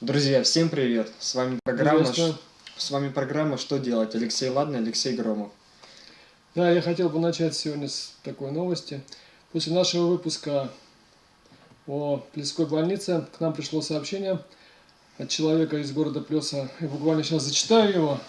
Друзья, всем привет! С вами программа, с вами программа «Что делать?» Алексей Ладный, Алексей Громов. Да, я хотел бы начать сегодня с такой новости. После нашего выпуска о Плеской больнице к нам пришло сообщение от человека из города Плеса. Я буквально сейчас зачитаю его.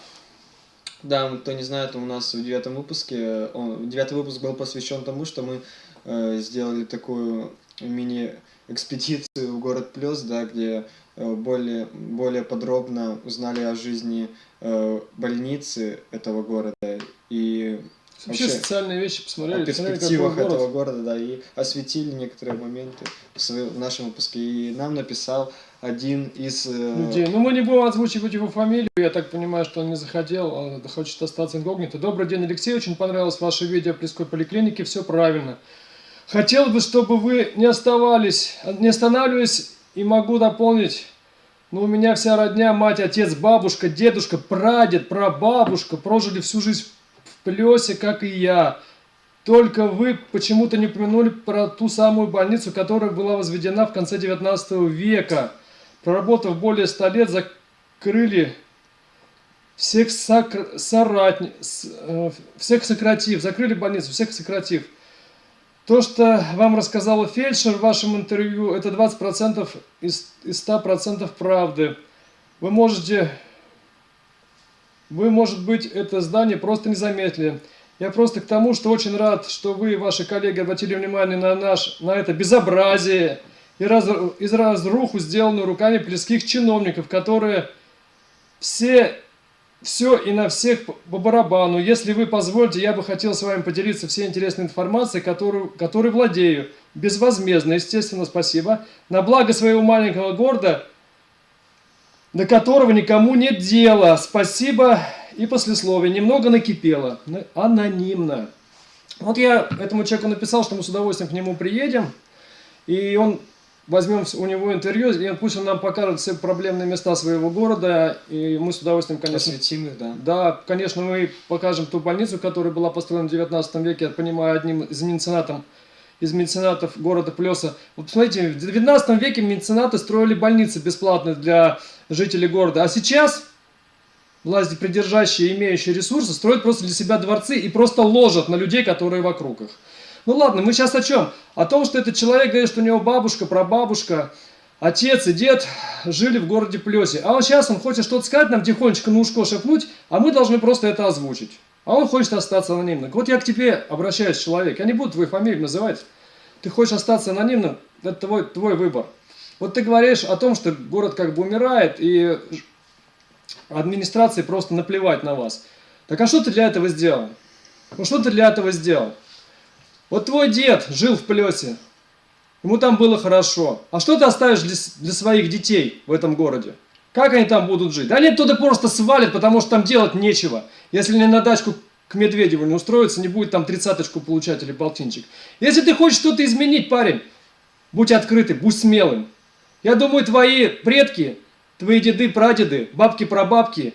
Да, кто не знает, у нас в девятом выпуске, он, девятый выпуск был посвящен тому, что мы э, сделали такую мини-экспедицию в город Плес, да, где более, более подробно узнали о жизни э, больницы этого города и Вообще, вообще социальные вещи посмотрели, о перспективах посмотрели, этого города, да, и осветили некоторые моменты в, своем, в нашем выпуске. И нам написал один из... Э, Людей. Ну, мы не будем озвучивать его фамилию, я так понимаю, что он не захотел, он хочет остаться инкогнито. Добрый день, Алексей, очень понравилось ваше видео о Плеской поликлинике, все правильно. Хотел бы, чтобы вы не оставались, не останавливались, и могу дополнить, ну, у меня вся родня, мать, отец, бабушка, дедушка, прадед, прабабушка прожили всю жизнь в Плесе, как и я. Только вы почему-то не упомянули про ту самую больницу, которая была возведена в конце 19 века. Проработав более 100 лет, закрыли всех, сокр... соратни... Э, всех сократив, закрыли больницу, всех сократив. То, что вам рассказала фельдшер в вашем интервью, это 20% из, из 100% правды. Вы можете, вы, может быть, это здание просто не заметили. Я просто к тому, что очень рад, что вы и ваши коллеги обратили внимание на, наш, на это безобразие, и раз, из разруху, сделанную руками плеских чиновников, которые все, все и на всех по барабану. Если вы позволите, я бы хотел с вами поделиться всей интересной информацией, которую, которой владею. Безвозмездно, естественно, спасибо. На благо своего маленького города, до которого никому нет дела. Спасибо и послесловие. Немного накипело. Анонимно. Вот я этому человеку написал, что мы с удовольствием к нему приедем. И он возьмем у него интервью, и пусть он нам покажет все проблемные места своего города, и мы с удовольствием, конечно... Осветим их, да. Да, конечно, мы покажем ту больницу, которая была построена в 19 веке, я понимаю, одним из меценатов, из меценатов города Плеса. Вот посмотрите, в 19 веке меценаты строили больницы бесплатные для жителей города, а сейчас власти, придержащие, имеющие ресурсы, строят просто для себя дворцы и просто ложат на людей, которые вокруг их. Ну ладно, мы сейчас о чем? О том, что этот человек говорит, что у него бабушка, прабабушка, отец и дед жили в городе Плесе. А он сейчас он хочет что-то сказать, нам тихонечко на ушко шепнуть, а мы должны просто это озвучить. А он хочет остаться анонимным. Вот я к тебе обращаюсь, человек. Я не буду твою фамилию называть. Ты хочешь остаться анонимным, это твой, твой выбор. Вот ты говоришь о том, что город как бы умирает, и администрации просто наплевать на вас. Так а что ты для этого сделал? Ну что ты для этого сделал? Вот твой дед жил в Плесе, ему там было хорошо. А что ты оставишь для, для своих детей в этом городе? Как они там будут жить? Да они туда просто свалят, потому что там делать нечего. Если не на дачку к Медведеву не устроиться, не будет там тридцаточку получать или полтинчик. Если ты хочешь что-то изменить, парень, будь открытый, будь смелым. Я думаю, твои предки, твои деды, прадеды, бабки-прабабки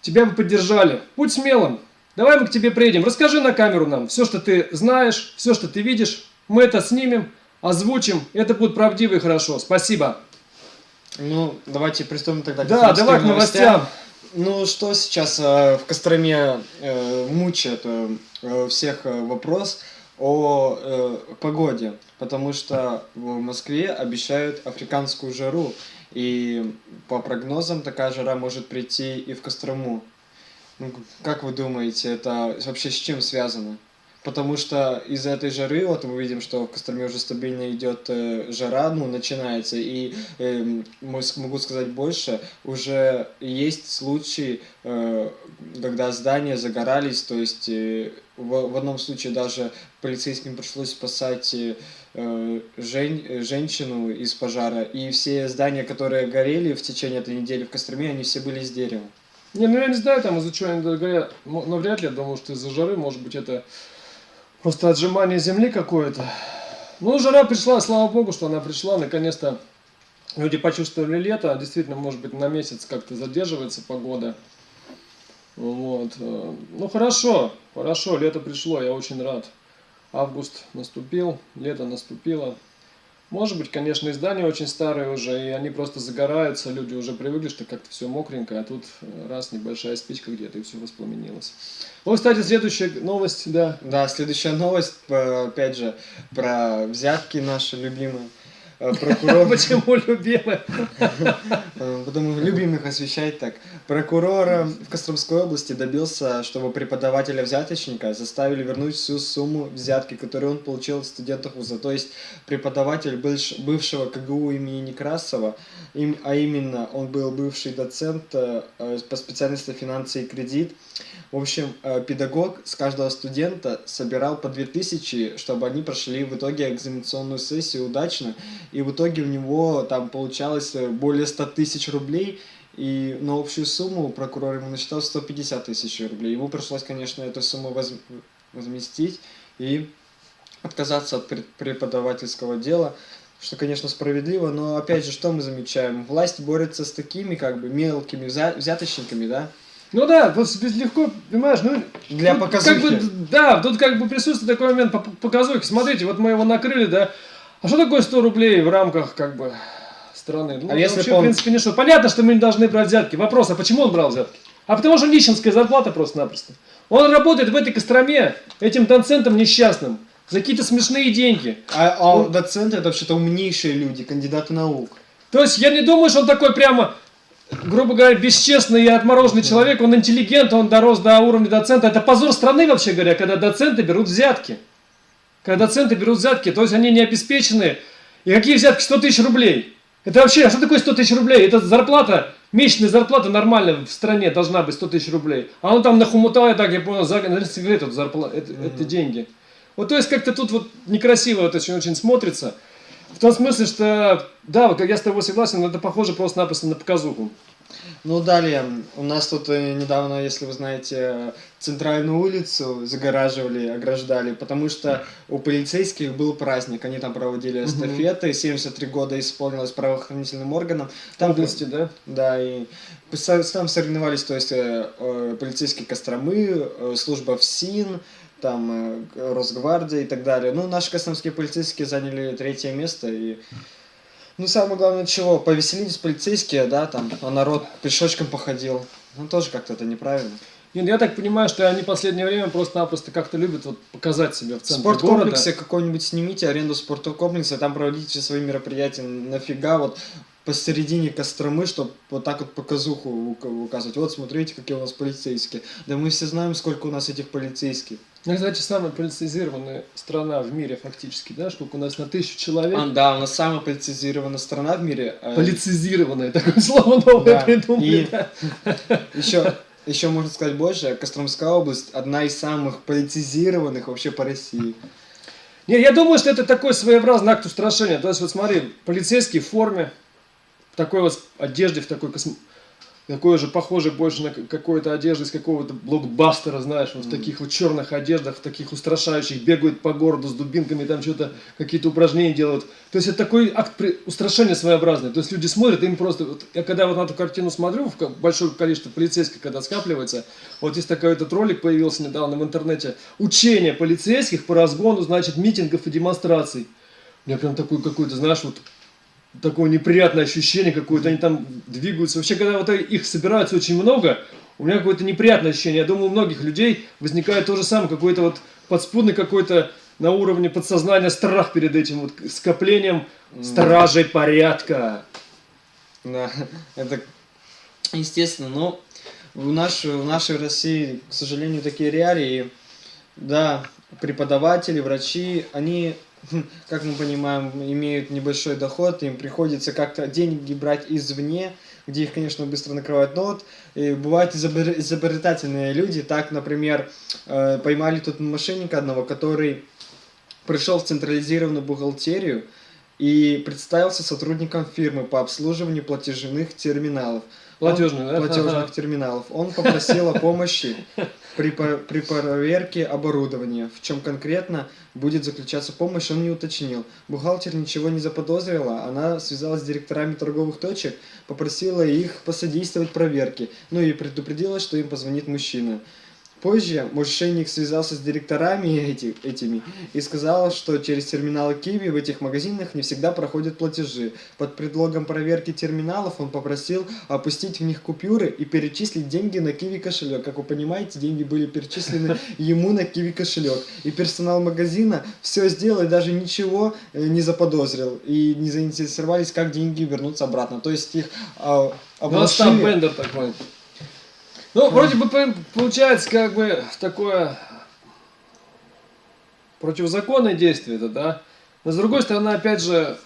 тебя бы поддержали. Будь смелым. Давай мы к тебе приедем, расскажи на камеру нам все, что ты знаешь, все, что ты видишь. Мы это снимем, озвучим, это будет правдиво и хорошо. Спасибо. Ну, давайте приступим тогда к Да, давай к новостям. Ну, что сейчас э, в Костроме э, мучает э, всех э, вопрос о э, погоде, потому что в Москве обещают африканскую жару, и по прогнозам такая жара может прийти и в Кострому. Ну, как вы думаете, это вообще с чем связано? Потому что из-за этой жары, вот мы видим, что в Костроме уже стабильно идет э, жара, ну, начинается, и э, могу сказать больше, уже есть случаи, э, когда здания загорались, то есть э, в, в одном случае даже полицейским пришлось спасать э, жен, женщину из пожара, и все здания, которые горели в течение этой недели в Костроме, они все были из дерева. Не, ну я не знаю, там из-за чего они говорят, но вряд ли, я думаю, что из-за жары, может быть, это просто отжимание земли какое-то. Ну, жара пришла, слава богу, что она пришла, наконец-то люди почувствовали лето, действительно, может быть, на месяц как-то задерживается погода. Вот. Э, ну, хорошо, хорошо, лето пришло, я очень рад. Август наступил, лето наступило. Может быть, конечно, издания очень старые уже, и они просто загораются, люди уже привыкли, что как-то все мокренько, а тут э, раз небольшая спичка где-то и все воспламенилось. Вот, кстати, следующая новость, да. Да, следующая новость, э, опять же, про взятки наши любимые. Э, прокурор... Почему любимые? Э, потому что любим их освещать так. Прокурор э, в Костромской области добился, чтобы преподавателя-взяточника заставили вернуть всю сумму взятки, которую он получил от студентов вуза. То есть преподаватель бывшего КГУ имени Некрасова, а именно он был бывший доцент по специальности финансы и кредит, в общем, педагог с каждого студента собирал по 2000, чтобы они прошли в итоге экзаменационную сессию удачно и в итоге у него там получалось э, более 100 тысяч рублей, и на общую сумму прокурор ему насчитал 150 тысяч рублей. Ему пришлось, конечно, эту сумму воз... возместить и отказаться от преподавательского дела, что, конечно, справедливо, но, опять же, что мы замечаем? Власть борется с такими, как бы, мелкими взяточниками, да? Ну да, вот легко, понимаешь, ну... Для показухи. Как бы, да, тут как бы присутствует такой момент по показухи. Смотрите, вот мы его накрыли, да, а что такое 100 рублей в рамках, как бы, страны? Ну, а если вообще, он... в принципе, не что. Понятно, что мы не должны брать взятки. Вопрос, а почему он брал взятки? А потому что нищенская зарплата просто-напросто. Он работает в этой Костроме, этим доцентом несчастным, за какие-то смешные деньги. А, а он... доценты это вообще-то умнейшие люди, кандидаты наук. То есть я не думаю, что он такой прямо, грубо говоря, бесчестный и отмороженный человек, он интеллигент, он дорос до уровня доцента. Это позор страны, вообще говоря, когда доценты берут взятки когда доценты берут взятки, то есть они не обеспечены. И какие взятки? 100 тысяч рублей. Это вообще, а что такое 100 тысяч рублей? Это зарплата, месячная зарплата нормальная в стране должна быть 100 тысяч рублей. А он там нахумутал, я так я понял, за на сигарету это, mm -hmm. это деньги. Вот то есть как-то тут вот некрасиво это очень, очень смотрится. В том смысле, что, да, вот я с тобой согласен, но это похоже просто-напросто на показуху. Ну, далее, у нас тут э, недавно, если вы знаете, центральную улицу загораживали, ограждали, потому что у полицейских был праздник, они там проводили эстафеты, 73 года исполнилось правоохранительным органам. Там, области, да? Да, и там соревновались, то есть э, э, полицейские Костромы, служба ФСИН, там Росгвардия и так далее. Ну, наши костромские полицейские заняли третье место, и ну, самое главное, чего, повеселились полицейские, да, там, а народ пешочком походил. Ну, тоже как-то это неправильно. Нет, я так понимаю, что они в последнее время просто-напросто как-то любят вот показать себя в центре Спорткомплексе какой-нибудь снимите, аренду спорткомплекса, там проводите все свои мероприятия. Нафига вот посередине Костромы, чтобы вот так вот показуху указывать. Вот, смотрите, какие у нас полицейские. Да мы все знаем, сколько у нас этих полицейских. Ну, кстати, самая полицизированная страна в мире фактически, да? Сколько у нас на тысячу человек? А, да, у нас самая полицизированная страна в мире. Э, Полицизированная, такое слово новое да. придумали. И еще, еще можно сказать больше, Костромская область одна из самых полицизированных вообще по России. Не, я думаю, что это такой своеобразный акт устрашения. То есть, вот смотри, полицейский в форме, в такой вот одежде, в такой космо такой же похожий больше на какую-то одежду из какого-то блокбастера, знаешь, вот mm. в таких вот черных одеждах, в таких устрашающих, бегают по городу с дубинками, там что-то, какие-то упражнения делают. То есть это такой акт устрашения своеобразный. То есть люди смотрят, им просто, вот, я когда вот на эту картину смотрю, в большое количество полицейских, когда скапливается, вот есть такой этот ролик появился недавно в интернете, учение полицейских по разгону, значит, митингов и демонстраций. У меня прям такой какой-то, знаешь, вот такое неприятное ощущение какое-то, они там двигаются. Вообще, когда вот их собирается очень много, у меня какое-то неприятное ощущение. Я думаю, у многих людей возникает то же самое, какой-то вот подспудный какой-то на уровне подсознания страх перед этим вот скоплением стражей порядка. Да, это естественно, но в нашей, в нашей России, к сожалению, такие реалии, да, преподаватели, врачи, они как мы понимаем, имеют небольшой доход, им приходится как-то деньги брать извне, где их, конечно, быстро накрывают. Но вот и бывают изобретательные люди. Так, например, э, поймали тут мошенника одного, который пришел в централизированную бухгалтерию и представился сотрудником фирмы по обслуживанию платежных терминалов. Платежных, да? Платежных терминалов. Он попросил о помощи при, при проверке оборудования. В чем конкретно будет заключаться помощь, он не уточнил. Бухгалтер ничего не заподозрила, она связалась с директорами торговых точек, попросила их посодействовать проверке, ну и предупредила, что им позвонит мужчина. Позже мошенник связался с директорами эти, этими и сказал, что через терминалы Киви в этих магазинах не всегда проходят платежи. Под предлогом проверки терминалов он попросил опустить в них купюры и перечислить деньги на Киви кошелек. Как вы понимаете, деньги были перечислены ему на Киви кошелек. И персонал магазина все сделал и даже ничего э, не заподозрил. И не заинтересовались, как деньги вернутся обратно. То есть их а, У нас там бендер такой. Ну, вроде бы по- получается как бы такое противозаконное действие это, да? Но с другой стороны, опять же,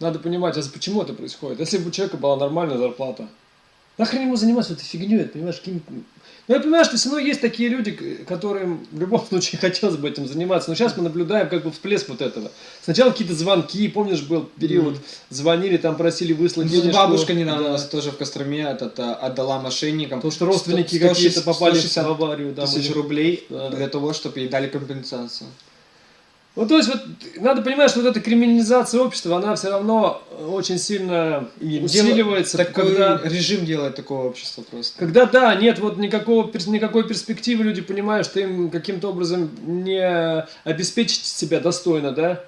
надо понимать, а почему это происходит? Если бы у человека была нормальная зарплата, нахрен ему заниматься этой фигней, понимаешь, какими- Ну, я понимаю, что все равно есть такие люди, которым в любом случае хотелось бы этим заниматься. Но сейчас мы наблюдаем как бы всплеск вот этого. Сначала какие-то звонки, помнишь, был период, звонили, там просили выслать Ну, денежку. бабушка недавно Да. у нас тоже в Костроме этот, а, отдала мошенникам. Потому что родственники 100 какие-то попали 160 в аварию. Да, тысяч рублей Да, да. для того, чтобы ей дали компенсацию. Ну, то есть, вот, надо понимать, что вот эта криминализация общества, она все равно очень сильно И усиливается, дело- такой когда, режим делает такое общество просто. когда, да, нет вот никакого, никакой перспективы, люди понимают, что им каким-то образом не обеспечить себя достойно, да,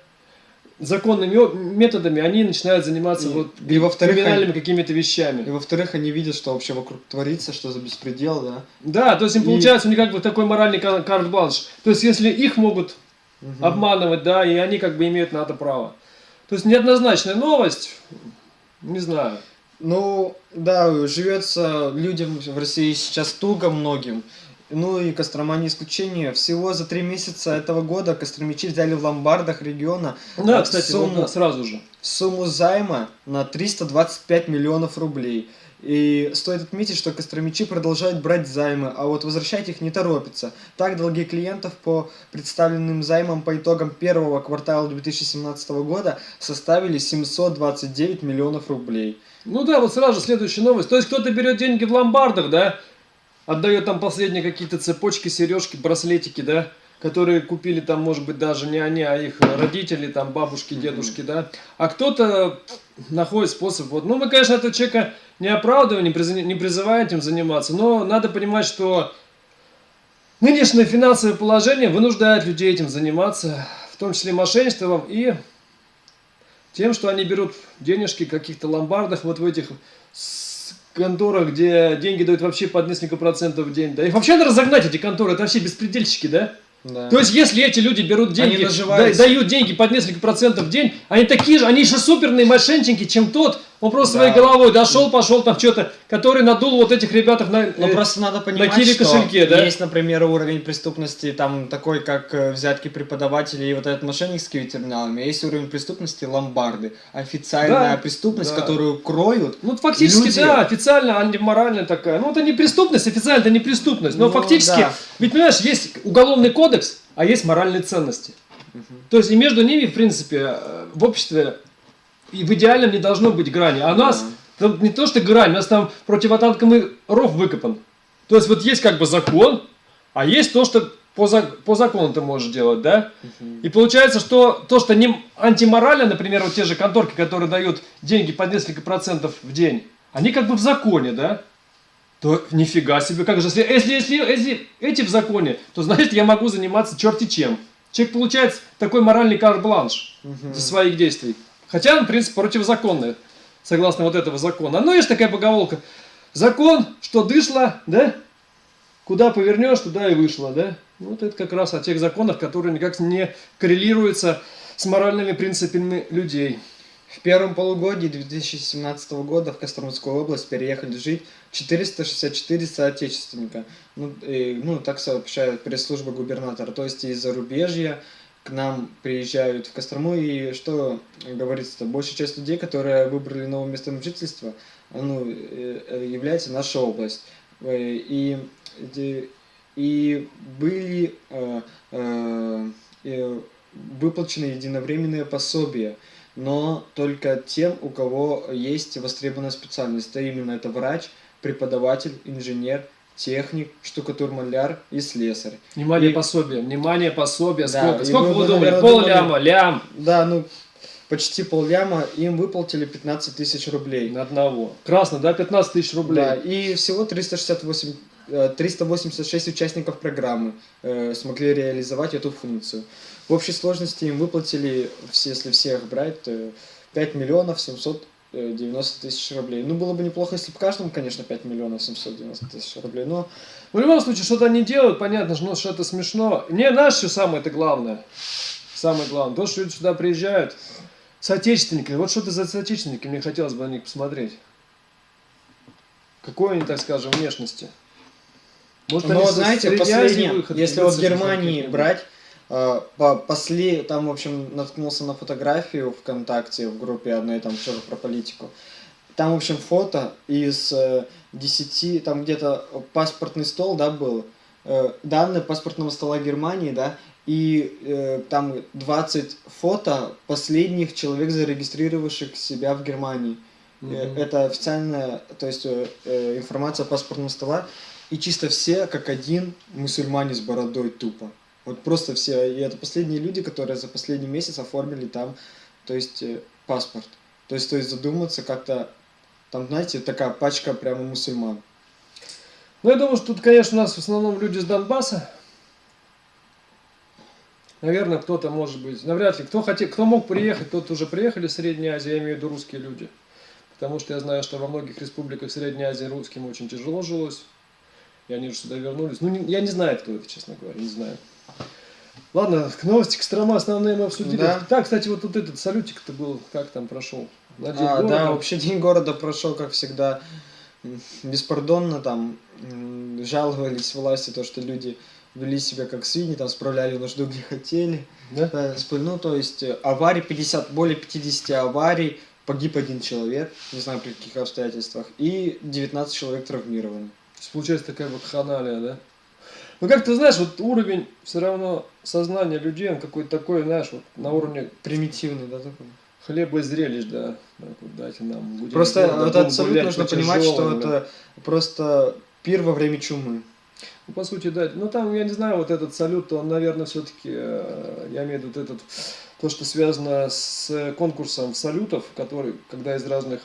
законными методами, они начинают заниматься И- вот и во-вторых, криминальными какими-то И вещами. во-вторых, они видят, что вообще вокруг творится, что за беспредел, да. Да, то есть им И- получается у них как бы такой моральный кар- карт-бланш. То есть если их могут Мгм. обманывать, да, и они как бы имеют на это право. То есть неоднозначная новость, не знаю. Ну, да, живется людям в России сейчас туго многим. Ну и Кострома не исключение. Всего за три месяца этого года костромичи взяли в ломбардах региона Да, э, кстати, сумму, вот, да, сразу же. сумму займа на 325 миллионов рублей. И стоит отметить, что костромичи продолжают брать займы, а вот возвращать их не торопятся. Так, долги клиентов по представленным займам по итогам первого квартала 2017 года составили 729 миллионов рублей. Ну да, вот сразу же следующая новость. То есть кто-то берет деньги в ломбардах, да, отдает там последние какие-то цепочки, сережки, браслетики, да, которые купили там, может быть, даже не они, а их родители, там, бабушки, дедушки, да. А кто-то находит способ. Вот. Ну, мы, конечно, этого человека не оправдываем, не, приз- не призываем этим заниматься, но надо понимать, что нынешнее финансовое положение вынуждает людей этим заниматься, в том числе мошенничеством и тем, что они берут денежки в каких-то ломбардах, вот в этих конторах, где деньги дают вообще под несколько процентов в день. Да их вообще надо разогнать, эти конторы, это вообще беспредельщики, да? Да. То есть, если эти люди берут деньги, дают деньги под несколько процентов в день, они такие же, они же суперные мошенники, чем тот, он просто Да. своей головой дошел, пошел там что-то, который надул вот этих ребятах на... Но э, просто надо понимать, Киви что кошельке, да? есть, например, уровень преступности там такой, как э, взятки преподавателей и вот этот мошеннический терминалами, а есть уровень преступности ломбарды, официальная Да, преступность, да. которую кроют. Ну, фактически, Люди- да, официально антиморальная такая. Ну, это не преступность, официально это не преступность. Но Ну, фактически, да. ведь понимаешь, есть уголовный кодекс, а есть моральные ценности. То есть и между ними, в принципе, э, в обществе и в идеальном не должно быть грани. А у нас там не то, что грань, у нас там противотанковый ров выкопан. То есть вот есть как бы закон, а есть то, что по, за- по закону ты можешь делать, да? И получается, что то, что не антиморально, например, вот те же конторки, которые дают деньги под несколько процентов в день, они как бы в законе, да? То нифига себе, как же, если, если, если, если эти в законе, то значит я могу заниматься черти чем. Человек получает такой моральный карт-бланш Мгм. за своих действий. Хотя он, в принципе, противозаконный, согласно вот этого закона. Но есть такая поговорка. Закон, что дышло, да? Куда повернешь, туда и вышло, да? Ну, Вот это как раз о тех законах, которые никак не коррелируются с моральными принципами людей. В первом полугодии 2017 года в Костромскую область переехали жить 464 соотечественника. Ну, и, ну так сообщает пресс-служба губернатора. То есть из зарубежья к нам приезжают в Кострому. И что говорится-то, большая часть людей, которые выбрали новое место жительства, ну, э, э, является наша область. Э, И, и, были выплачены единовременные пособия но только тем, у кого есть востребованная специальность. А именно это врач, преподаватель, инженер, техник, штукатур-маляр и слесарь. Внимание, И- пособие, внимание, пособие. Да, сколько сколько вы думали? наверное, Пол думали- ляма, лям Да, ну, почти полляма, им выплатили 15 тысяч рублей. на одного. Красно, да? 15 тысяч рублей. Да, и всего 368 э, 386 участников программы э, смогли реализовать эту функцию. В общей сложности им выплатили, если всех брать, э, 5 миллионов 790 тысяч рублей. Ну, было бы неплохо, если бы каждому, конечно, 5 миллионов 790 тысяч рублей, но В любом случае, что-то они делают, понятно, что, ну, что это смешно. Не наш все самое это главное. Самое главное. То, что люди сюда приезжают, соотечественники. Вот что это за соотечественники, мне хотелось бы на них посмотреть. Какой они, так скажем, внешности? Может, Ну, вот с- знаете, последнее, если вот Германии брать, э, по, после, там, в общем, наткнулся на фотографию ВКонтакте в группе одной, там, тоже про политику. Там, в общем, фото из э, 10, там где-то паспортный стол, да, был, э, данные паспортного стола Германии, да, и э, там 20 фото последних человек, зарегистрировавших себя в Германии. Э, Мгм. Это официальная, то есть э, э, информация паспортного стола. И чисто все, как один, мусульмане с бородой тупо. Вот просто все. И это последние люди, которые за последний месяц оформили там, то есть э, паспорт. То есть, то есть задуматься как-то, там, знаете, такая пачка прямо мусульман. Ну, я думаю, что тут, конечно, у нас в основном люди с Донбасса. Наверное, кто-то может быть. Навряд ли. Кто, хотел, кто мог приехать, тот уже приехали в Средней Азии, я имею в виду русские люди. Потому что я знаю, что во многих республиках Средней Азии русским очень тяжело жилось. И они же сюда вернулись. Ну, я не знаю, кто это, честно говоря, не знаю. Ладно, к новости Кострома основные мы обсудили. Да. Так, кстати, вот тут этот салютик-то был, как там прошел? На день А, города. да, вообще день города прошел, как всегда, беспардонно там жаловались власти, то, что люди вели себя как свиньи, там справляли нужду где хотели. Да? Да, сп- ну, то есть э, аварий 50, более 50 аварий, погиб один человек, не знаю при каких обстоятельствах, и 19 человек травмированы. То есть получается такая вот ханалия, да? Ну как ты знаешь, вот уровень все равно сознания людей, он какой-то такой, знаешь, вот на уровне Примитивный, да, такой? хлеба и зрелищ, да. Так вот, дайте нам. будем Просто вот будем абсолютно гулять нужно по понимать, что тяжелым, да. это просто пир во время чумы. Ну, по сути, да. Ну, там, я не знаю, вот этот салют, он, наверное, все-таки, я имею в виду вот этот, то, что связано с конкурсом салютов, который, когда из разных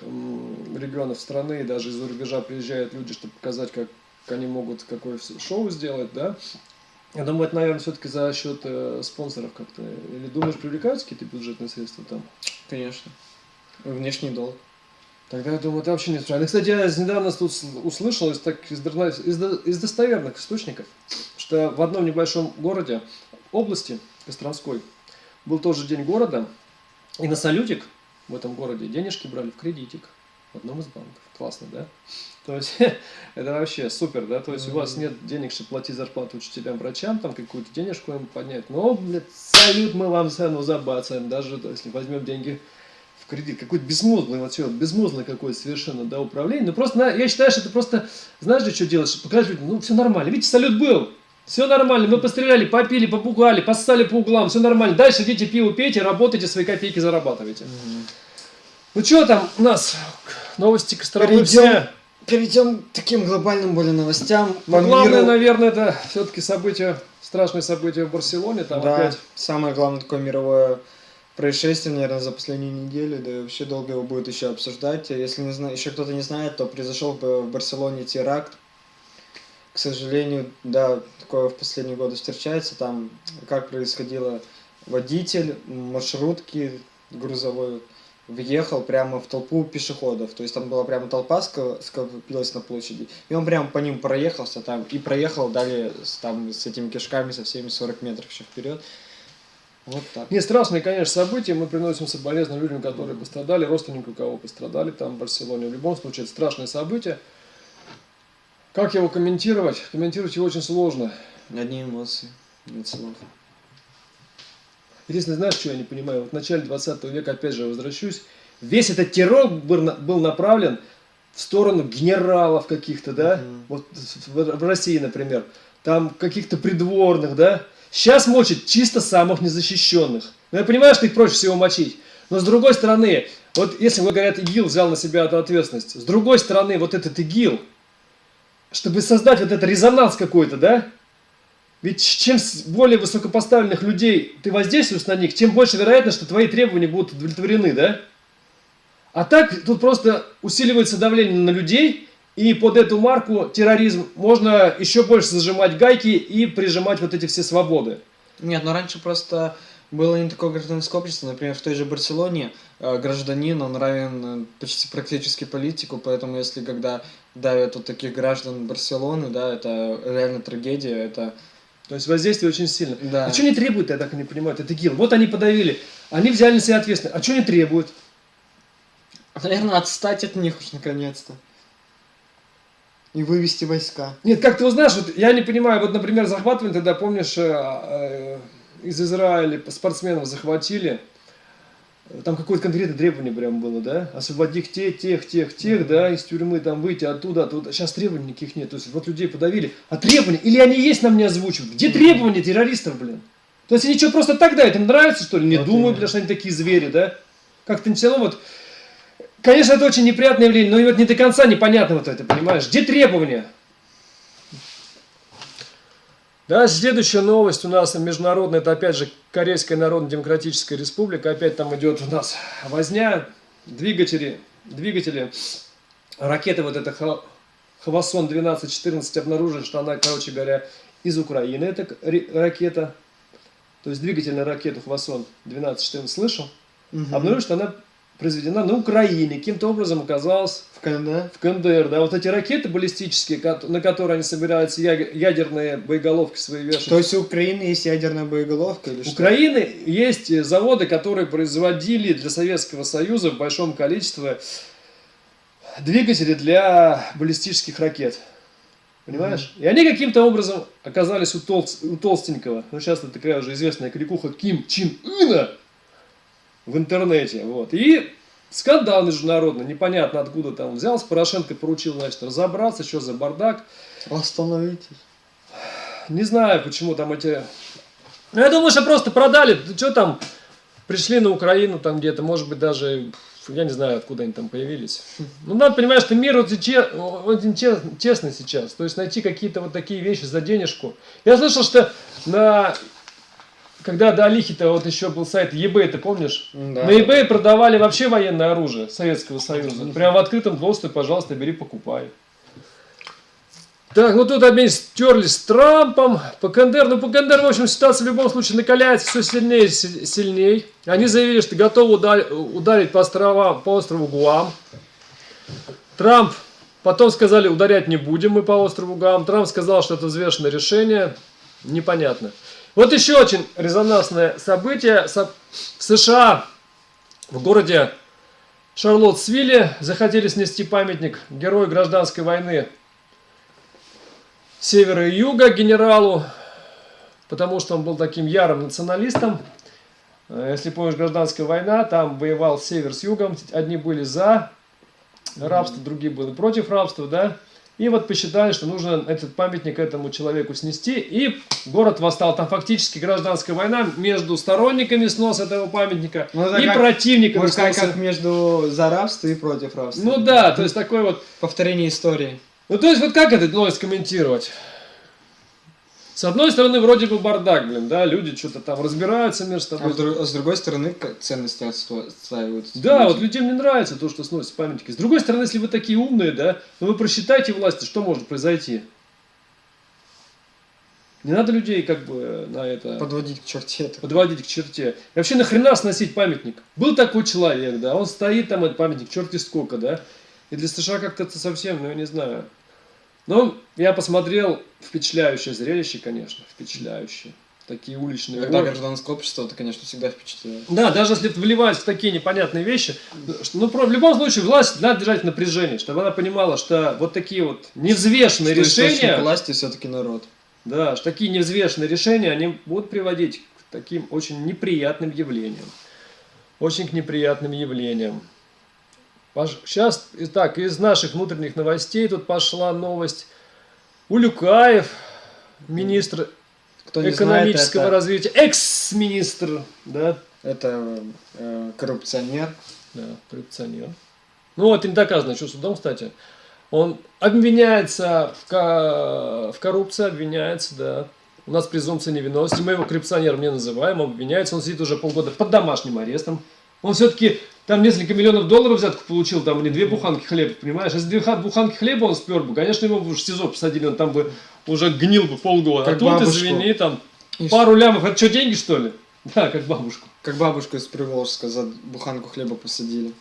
регионов страны и даже из-за рубежа приезжают люди, чтобы показать, как они могут какое шоу сделать, да. Я думаю, это, наверное, все-таки за счет э, спонсоров как-то. Или думаешь, привлекаются какие-то бюджетные средства там? Конечно. Внешний долг. Тогда я думаю, это вообще не правильно. Кстати, я недавно тут сл- услышал из, так, из, из достоверных источников, что в одном небольшом городе, области Костромской, был тоже день города, и на салютик в этом городе денежки брали в кредитик в одном из банков. Классно, да? То есть это вообще супер, да? То есть у вас нет денег, чтобы платить зарплату учителям, врачам, там какую-то денежку им поднять. Но, блядь, салют мы вам все равно забацаем, даже если возьмем деньги в кредит. Какой-то безмозглый, вот все, безмозглый какой-то совершенно, да, управление. Ну просто, я считаю, что это просто, знаешь что делать, чтобы показать людям, ну все нормально. Видите, салют был, все нормально, мы постреляли, попили, попугали, поссали по углам, все нормально. Дальше идите пиво пейте, работайте, свои копейки зарабатывайте. Ну что там у нас, новости Костромы все. Перейдем к таким глобальным более новостям. Ну, главное, миру. наверное, это все-таки событие, страшное событие в Барселоне, там да, опять. самое главное такое мировое происшествие, наверное, за последнюю неделю, да и вообще долго его будет еще обсуждать. Если не зна... еще кто-то не знает, то произошел в в Барселоне теракт. К сожалению, да, такое в последние годы встречается. Там как происходило, водитель маршрутки грузовой въехал прямо в толпу пешеходов. То есть там была прямо толпа скопилась на площади. И он прямо по ним проехался там и проехал далее с, там, с этими кишками со всеми 40 метров еще вперед. Вот так. Не, страшные, конечно, события. Мы приносим соболезнования людям, которые пострадали, родственникам, у кого пострадали там в Барселоне. В любом случае, это страшное событие. Как его комментировать? Комментировать его очень сложно. Одни эмоции, нет слов. Единственное, знаешь, что я не понимаю? Вот в начале 20 века, опять же, возвращусь, весь этот террор был, на- был направлен в сторону генералов каких-то, да? Мгм. Вот в, России, например. Там каких-то придворных, да? Сейчас мочат чисто самых незащищенных. Ну, я понимаю, что их проще всего мочить. Но с другой стороны, вот если говорят, ИГИЛ взял на себя эту ответственность, с другой стороны, вот этот ИГИЛ, чтобы создать вот этот резонанс какой-то, да? Ведь чем более высокопоставленных людей ты воздействуешь на них, тем больше вероятность, что твои требования будут удовлетворены, да? А так тут просто усиливается давление на людей, и под эту марку терроризм можно еще больше зажимать гайки и прижимать вот эти все свободы. Нет, но раньше просто было не такое гражданское общество. Например, в той же Барселоне э, гражданин, он равен э, почти практически политику, поэтому если когда давят вот таких граждан Барселоны, да, это реально трагедия, это... То есть воздействие очень сильно. Да. А что они требуют, я так и не понимаю, это ИГИЛ. Вот они подавили, они взяли на себя ответственность. А что они требуют? Наверное, отстать от них уж наконец-то. И вывести войска. Нет, как ты узнаешь, вот я не понимаю, вот, например, захватывали тогда, помнишь, э, э, из Израиля спортсменов захватили, там какое-то конкретное требование прям было, да, освободить тех, тех, тех, тех, да, из тюрьмы, там выйти оттуда, оттуда. Сейчас требований никаких нет, то есть вот людей подавили. А требования, или они есть, нам не озвучивают? Где требования террористов, блин? То есть они что, просто так дают, им нравится, что ли? Не Вот думаю, потому что они такие звери, да? Как-то все равно вот... Конечно, это очень неприятное явление, но и вот не до конца непонятно вот это, понимаешь? Где требования? Да, следующая новость у нас международная, это опять же Корейская Народно-Демократическая Республика, опять там идет у нас возня, двигатели, двигатели, ракеты вот эта Ха- Хвасон 12-14 обнаружили, что она, короче говоря, из Украины, эта ракета, то есть двигательная ракета Хвасон 12-14, слышал? Обнаружили, что она произведена на Украине, каким-то образом оказалась В КНД? в КНДР, да, вот эти ракеты баллистические, на которые они собираются ядерные боеголовки свои вешать. То есть у Украины есть ядерная боеголовка или У что? Украины есть э, заводы, которые производили для Советского Союза в большом количестве двигатели для баллистических ракет. Понимаешь? И они каким-то образом оказались у, толст- у толстенького. Ну, сейчас это такая уже известная кликуха Ким Чин Ына в интернете. Вот. И скандал международный, непонятно откуда там взялся. Порошенко поручил, значит, разобраться, что за бардак. Остановитесь. Не знаю, почему там эти... Ну, я думаю, что просто продали. Что там? Пришли на Украину там где-то, может быть, даже... Я не знаю, откуда они там появились. Ну, надо понимать, что мир очень, че- очень че- честный сейчас. То есть найти какие-то вот такие вещи за денежку. Я слышал, что на... Когда до Алихи-то вот еще был сайт eBay, ты помнишь? Да. На eBay продавали вообще военное оружие Советского Союза. Прям в открытом доступе, пожалуйста, бери, покупай. Так, ну тут опять стерлись с Трампом. По КНДР, ну по КНДР, в общем, ситуация в любом случае накаляется все сильнее и си- сильнее. Они заявили, что готовы удар- ударить по островам, по острову Гуам. Трамп, потом сказали, ударять не будем мы по острову Гуам. Трамп сказал, что это взвешенное решение. Непонятно. Вот еще очень резонансное событие. Со- В США, в городе Шарлоттсвилле захотели снести памятник герою гражданской войны севера и юга генералу, потому что он был таким ярым националистом. Э, Если помнишь, гражданская война, там воевал север с югом, одни были за рабство, другие были против рабства, да. И вот посчитали, что нужно этот памятник этому человеку снести, и город восстал. Там фактически гражданская война между сторонниками сноса этого памятника Ну, это и как- противниками Можно сказать, сноса. как между за рабство и против рабства. Ну да, то есть такой вот Повторение истории. ну, то есть, вот как это новость комментировать? С одной стороны, вроде бы бардак, блин, да, люди что-то там разбираются между А, собой. с дру- а с другой стороны, ценности отстаиваются. Да, вот людям не нравится то, что сносят памятники. С другой стороны, если вы такие умные, да, ну вы просчитайте власти, что может произойти. Не надо людей как бы на это Подводить к черте это. подводить к черте. И вообще нахрена сносить памятник? Был такой человек, да, он стоит там, этот памятник, черти сколько, да. И для США как-то это совсем, ну я не знаю. Ну, я посмотрел, впечатляющее зрелище, конечно, впечатляющее. Такие уличные Когда гражданское общество, это, конечно, всегда впечатляет. Да, даже если вливать в такие непонятные вещи, что, ну, в любом случае, власть надо держать напряжение, чтобы она понимала, что вот такие вот невзвешенные Что решения, власти все-таки народ. да, что такие невзвешенные решения, они будут приводить к таким очень неприятным явлениям. Очень к неприятным явлениям. Сейчас, итак, из наших внутренних новостей тут пошла новость. Улюкаев, министр Кто не экономического знает, развития, экс-министр, да, это, это э, коррупционер. Да, коррупционер. Ну, это не доказано еще судом, кстати. Он обвиняется в, ко- в коррупции, обвиняется, да. У нас презумпция невиновности. Мы его коррупционером не называем, обвиняется. Он сидит уже полгода под домашним арестом. Он все-таки там несколько миллионов долларов взятку получил, там не две буханки хлеба, понимаешь? Если две ха- буханки хлеба он спер бы, конечно, его бы в СИЗО посадили, он там бы уже гнил бы полгода. Как а тут, бабушку. извини, там И пару лямов, это что, деньги что ли? Да, как бабушку. Как бабушку из Приволжска за буханку хлеба посадили.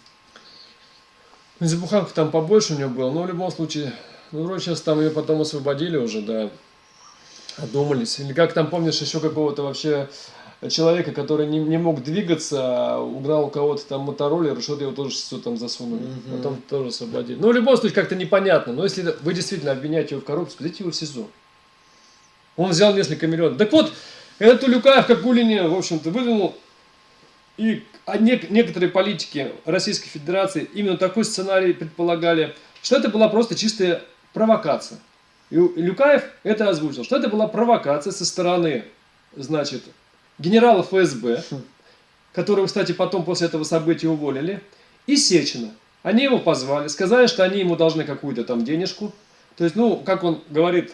Ну, За буханку там побольше у него было, но в любом случае, ну, вроде сейчас там ее потом освободили уже, да, одумались. Или как там, помнишь, еще какого-то вообще человека, который не, не мог двигаться, а угнал у кого-то там мотороллер, что-то его тоже все там засунули. Мгм. Потом тоже освободили. Ну, в любом случае, как-то непонятно. Но если вы действительно обвиняете его в коррупции, дайте его в СИЗО. Он взял несколько миллионов. Так вот, этот Улюкаев, как Гулине, в общем-то, выдвинул и а нек- некоторые политики Российской Федерации именно такой сценарий предполагали, что это была просто чистая провокация. И Люкаев это озвучил, что это была провокация со стороны, значит, генерала ФСБ, которого, кстати, потом после этого события уволили, и Сечина. Они его позвали, сказали, что они ему должны какую-то там денежку. То есть, ну, как он говорит,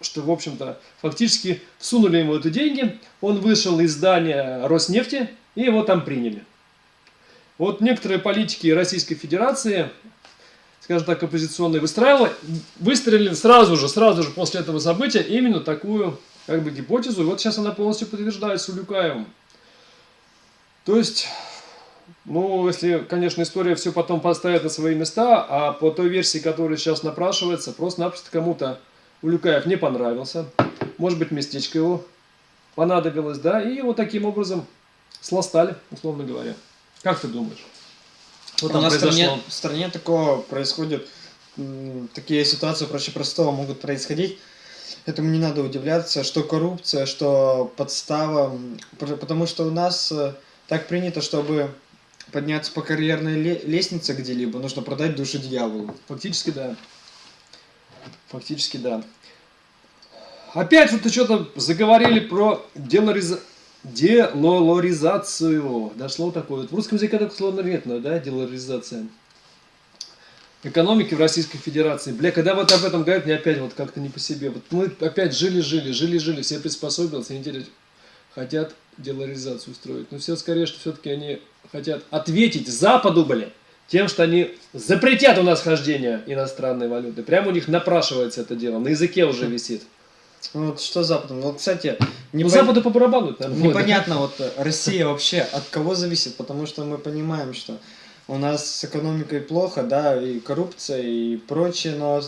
что, в общем-то, фактически всунули ему эти деньги, он вышел из здания Роснефти, и его там приняли. Вот некоторые политики Российской Федерации, скажем так, оппозиционные, выстраивали, выстрелили сразу же, сразу же после этого события именно такую как бы гипотезу, и вот сейчас она полностью подтверждается Улюкаевым. То есть, ну, если, конечно, история все потом поставит на свои места, а по той версии, которая сейчас напрашивается, просто-напросто кому-то Улюкаев не понравился, может быть, местечко его понадобилось, да, и его таким образом сластали, условно говоря. Как ты думаешь? Что У там нас в стране, в стране такого происходит, такие ситуации проще простого могут происходить. Этому не надо удивляться, что коррупция, что подстава, потому что у нас э, так принято, чтобы подняться по карьерной ле- лестнице где-либо, нужно продать душу дьяволу. Фактически, да. Фактически, да. Опять что-то что-то заговорили про делориза... делоризацию. Дошло такое. Вот В русском языке такое слово нет, но, да, делоризация. Экономики в Российской Федерации. Бля, когда вот об этом говорят, мне опять вот как-то не по себе. Вот мы опять жили-жили, жили-жили, все приспособились, и неделю хотят делоризацию устроить. Но все скорее, что все-таки они хотят ответить Западу, блин, тем, что они запретят у нас хождение иностранной валюты. Прямо у них напрашивается это дело, на языке уже висит. Ну, Вот что Западом? Ну, кстати, не Ну, Западу по барабану. нормально. Непонятно, вот э, Россия вообще от кого зависит, потому что мы понимаем, что у нас с экономикой плохо, да, и коррупция, и прочее, но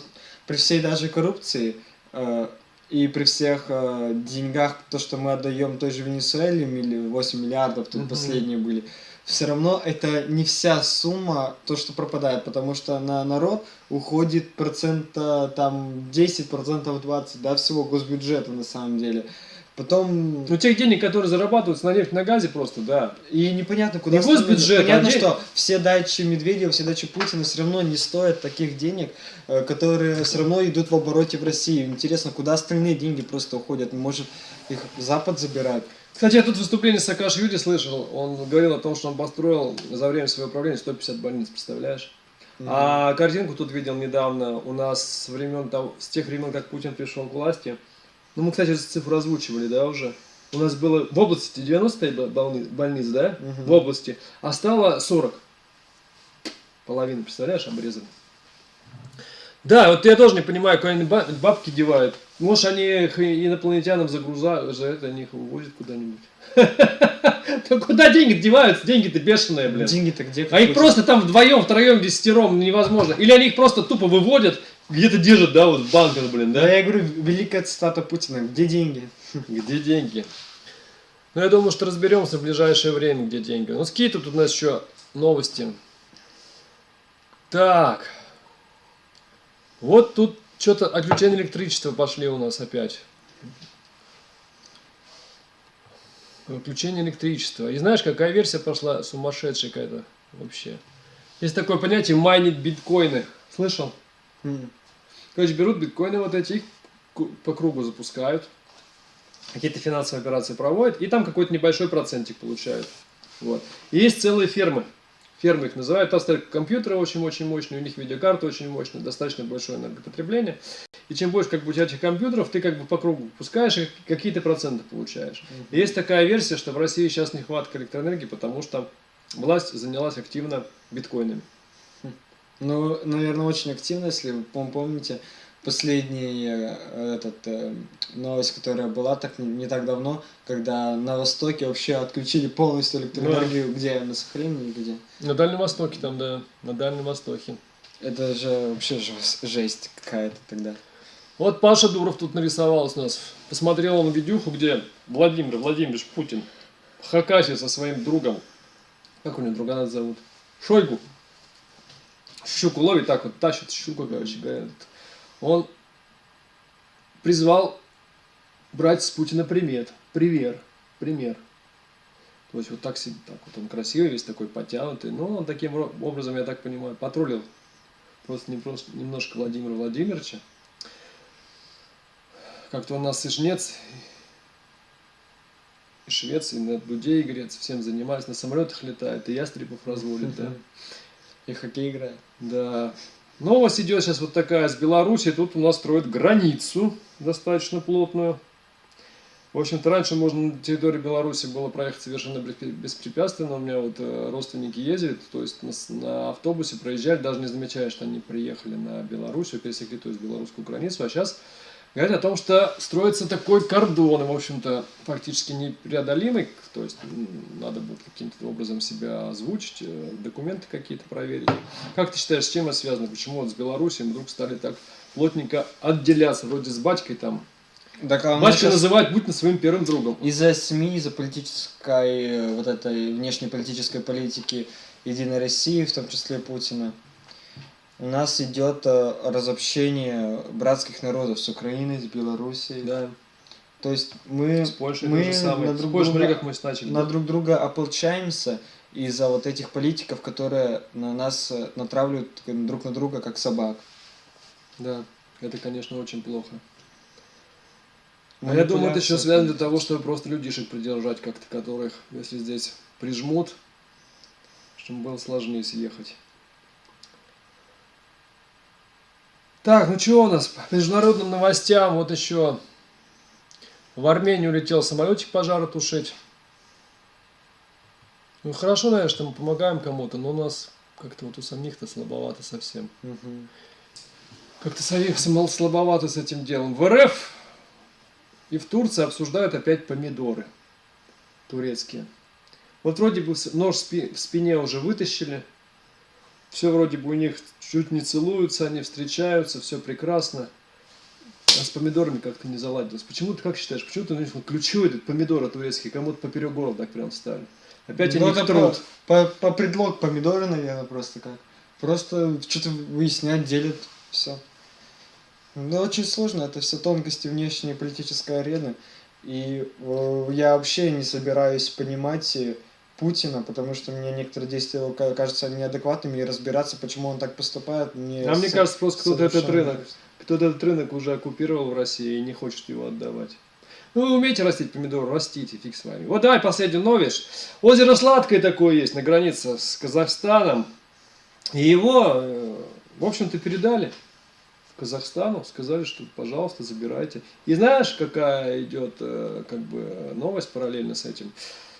при всей даже коррупции э, и при всех э, деньгах, то, что мы отдаем той же Венесуэле, милли- 8 миллиардов, тут Мгм. последние были, все равно это не вся сумма, то, что пропадает, потому что на народ уходит процента там 10, процентов 20, да, всего госбюджета на самом деле. Потом Ну, тех денег, которые зарабатываются на нефть, на газе просто, да. и непонятно, куда Не госбюджет. Понятно, а что все дачи Медведева, все дачи Путина все равно не стоят таких денег, э, которые все равно идут в обороте в России. Интересно, куда остальные деньги просто уходят? Может, их Запад забирает? Кстати, я тут выступление Саакашвили слышал. Он говорил о том, что он построил за время своего правления 150 больниц, представляешь? А картинку тут видел недавно у нас с времен того, с тех времен, как Путин пришел к власти. Ну, мы, кстати, эту цифру озвучивали, да, уже. У нас было в области 90 бо- больни- больниц, да, Мгм. в области, а стало 40. Половину, представляешь, обрезали. Да, вот я тоже не понимаю, куда они ба- бабки девают. Может, они их инопланетянам загрузают, за это они их увозят куда-нибудь. Да куда деньги деваются? Деньги-то бешеные, блин. Деньги-то где? А их просто там вдвоем, втроем, десятером невозможно. Или они их просто тупо выводят, где-то держат, да, вот в банках, блин, Да, да? я говорю, великая цитата Путина. Где деньги? Где деньги? Ну, я думаю, что разберемся в ближайшее время, где деньги. Ну, какие тут у нас еще новости? Так. Вот тут что-то отключение электричества пошли у нас опять. Отключение электричества. И знаешь, какая версия пошла сумасшедшая какая-то вообще. Есть такое понятие майнить биткоины. Слышал? Короче, берут биткоины вот эти, их по кругу запускают, какие-то финансовые операции проводят, и там какой-то небольшой процентик получают. Вот. И есть целые фермы. Фермы их называют. Там стоят компьютеры очень-очень мощные, у них видеокарты очень мощные, достаточно большое энергопотребление. И чем больше как бы у тебя этих компьютеров, ты как бы по кругу пускаешь и какие-то проценты получаешь. И есть такая версия, что в России сейчас нехватка электроэнергии, потому что власть занялась активно биткоинами. Ну, наверное, очень активно, если вы пом- помните последняя э, этот, э, новость, которая была так не, не так давно, когда на Востоке вообще отключили полностью электроэнергию, где? На Сахалине или где? На Дальнем Востоке там, да, на Дальнем Востоке. Это же вообще жест- жесть какая-то тогда. Вот Паша Дуров тут нарисовался у нас. Посмотрел он видюху, где Владимир Владимирович Путин в Хакасии со своим другом, как у него друга зовут, Шойгу, щуку ловит, так вот тащит щуку, короче говоря. Он призвал брать с Путина примет, пример, пример. То есть вот так, себе- так вот он красивый, весь такой потянутый. Но он таким образом, я так понимаю, потроллил просто, не просто немножко Владимира Владимировича. Как-то у нас и жнец, и швец, и на дуде игрец, всем занимались, на самолетах летает, и ястребов разводит, да. И хоккей играет. Да. Новость идет сейчас вот такая с Беларуси. Тут у нас строят границу достаточно плотную. В общем-то, раньше можно на территории Беларуси было проехать совершенно беспре- беспрепятственно. У меня вот э, родственники ездили, то есть на, на автобусе проезжали, даже не замечая, что они приехали на Белоруссию, пересекли, то есть белорусскую границу. А сейчас говорят о том, что строится такой кордон, в общем-то, практически непреодолимый, то есть надо будет каким-то образом себя озвучить, э, документы какие-то проверить. Как ты считаешь, с чем это связано? Почему вот с Беларусью вдруг стали так плотненько отделяться, вроде с батькой там? Так, а Батька щас называет Путина своим первым другом. Из-за СМИ, из-за политической, э, вот этой внешнеполитической политики Единой России, в том числе Путина, у нас идет э, разобщение братских народов с Украиной, с Белоруссией. Да, То есть мы, с Польшей мы на друг Польшей, друга- мы начали. на друг друга ополчаемся из-за вот этих политиков, которые на нас э, натравливают друг на друга как собак. Да, это, конечно, очень плохо. А я думаю, это еще связано для того, чтобы просто людишек придержать как-то, которых, если здесь прижмут, чтобы было сложнее съехать. Так, ну что у нас по международным новостям? Вот еще в Армению улетел самолетик пожара тушить. Ну хорошо, наверное, что мы помогаем кому-то, но у нас как-то вот у самих-то слабовато совсем. Мгм. Как-то совсем слабовато с этим делом. В РФ и в Турции обсуждают опять помидоры турецкие. Вот вроде бы нож в спине уже вытащили. Все вроде бы у них чуть не целуются, они встречаются, все прекрасно. А с помидорами как-то не заладилось. Почему ты как считаешь, почему ты ну, ключевой этот помидоры турецкие кому-то поперек горла так прям встали? Опять Ну, они это трут. По, по, по предлог помидоры, наверное, просто как. Просто что-то выяснять, делят, все. Ну, очень сложно, это все тонкости внешней политической арены. И э, я вообще не собираюсь понимать э, Путина, потому что мне некоторые действия его ка- кажутся неадекватными, и разбираться, почему он так поступает, мне... А мне со- кажется, просто кто-то этот рынок, кто-то этот рынок уже оккупировал в России и не хочет его отдавать. Ну, вы умеете растить помидоры, растите, фиг с вами. Вот давай последнюю новость. Озеро Сладкое такое есть на границе с Казахстаном. И его, э, в общем-то, передали Казахстану, сказали, что, пожалуйста, забирайте. И знаешь, какая идет э, как бы новость параллельно с этим?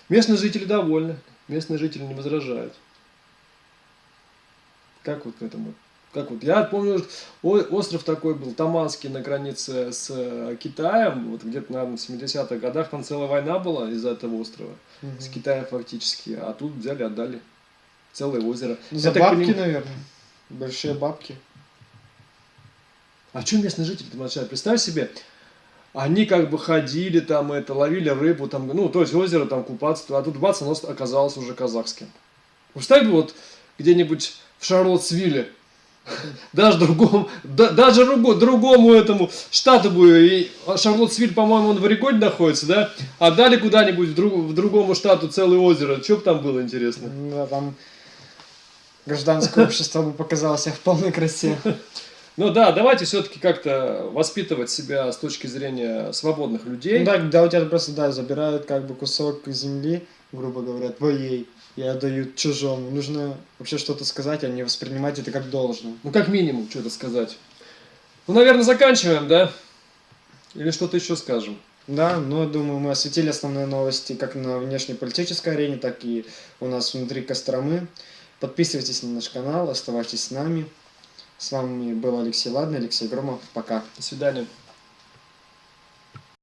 Местные жители довольны, местные жители не возражают. Как вот к этому? Как вот, я помню, остров такой был, Таманский, на границе с э, Китаем, вот где-то, наверное, в 70-х годах, там целая война была из-за этого острова, Мгм. с Китаем фактически, а тут взяли, отдали целое озеро. За Я так бабки, поним- наверное. Большие бабки. А что местные жители там молчат? Представь себе, они как бы ходили там, это, ловили рыбу, там, ну, то есть озеро там купаться, а тут бац, оно оказалось уже казахским. Представь вот где-нибудь в Шарлоттсвилле, даже другому, да- даже другу- другому этому штату бы, и Шарлоттсвиль, по-моему, он в Орегоне находится, да? А дали куда-нибудь в, друг- в другому штату целое озеро, что бы там было интересно? Да, там гражданское общество бы показало себя в полной красе. Ну да, давайте все-таки как-то воспитывать себя с точки зрения свободных людей. Ну, да, да, у тебя просто, да, забирают как бы кусок земли, грубо говоря, твоей, и отдают чужому. Нужно вообще что-то сказать, а не воспринимать это как должно. Ну, как минимум, что-то сказать. Ну, наверное, заканчиваем, да? Или что-то еще скажем? Да, ну, думаю, мы осветили основные новости как на внешнеполитической арене, так и у нас внутри Костромы. Подписывайтесь на наш канал, оставайтесь с нами. С вами был Алексей Ладный, Алексей Громов. Пока. До свидания.